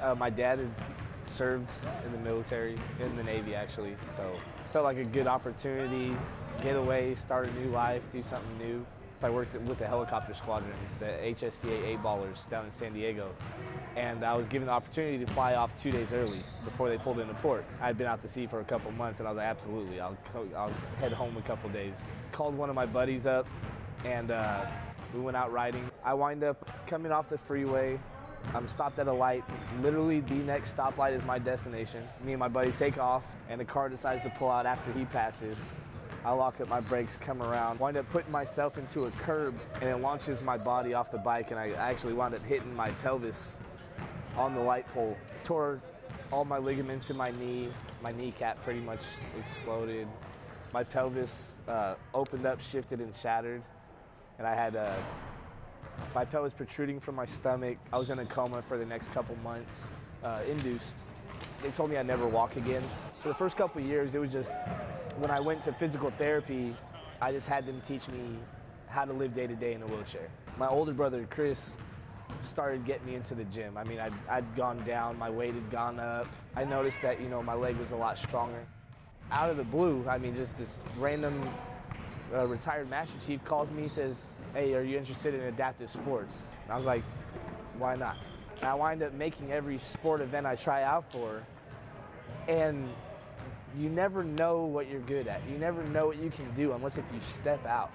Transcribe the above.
Uh, my dad had served in the military, in the Navy actually, so felt like a good opportunity, get away, start a new life, do something new. I worked with the helicopter squadron, the HSC-8 8 ballers down in San Diego. And I was given the opportunity to fly off two days early before they pulled into port. I had been out to sea for a couple months and I was like, absolutely, I'll, I'll head home a couple days. Called one of my buddies up and uh, we went out riding. I wind up coming off the freeway. I'm stopped at a light. Literally, the next stoplight is my destination. Me and my buddy take off, and the car decides to pull out after he passes. I lock up my brakes, come around, wind up putting myself into a curb, and it launches my body off the bike, and I actually wound up hitting my pelvis on the light pole. Tore all my ligaments in my knee. My kneecap pretty much exploded. My pelvis uh, opened up, shifted, and shattered and I had uh, my pelvis protruding from my stomach. I was in a coma for the next couple months, uh, induced. They told me I'd never walk again. For the first couple years, it was just when I went to physical therapy, I just had them teach me how to live day to day in a wheelchair. My older brother, Chris, started getting me into the gym. I mean, I'd, I'd gone down, my weight had gone up. I noticed that, you know, my leg was a lot stronger. Out of the blue, I mean, just this random a retired Master Chief calls me, says, hey, are you interested in adaptive sports? And I was like, why not? And I wind up making every sport event I try out for. And you never know what you're good at. You never know what you can do unless if you step out.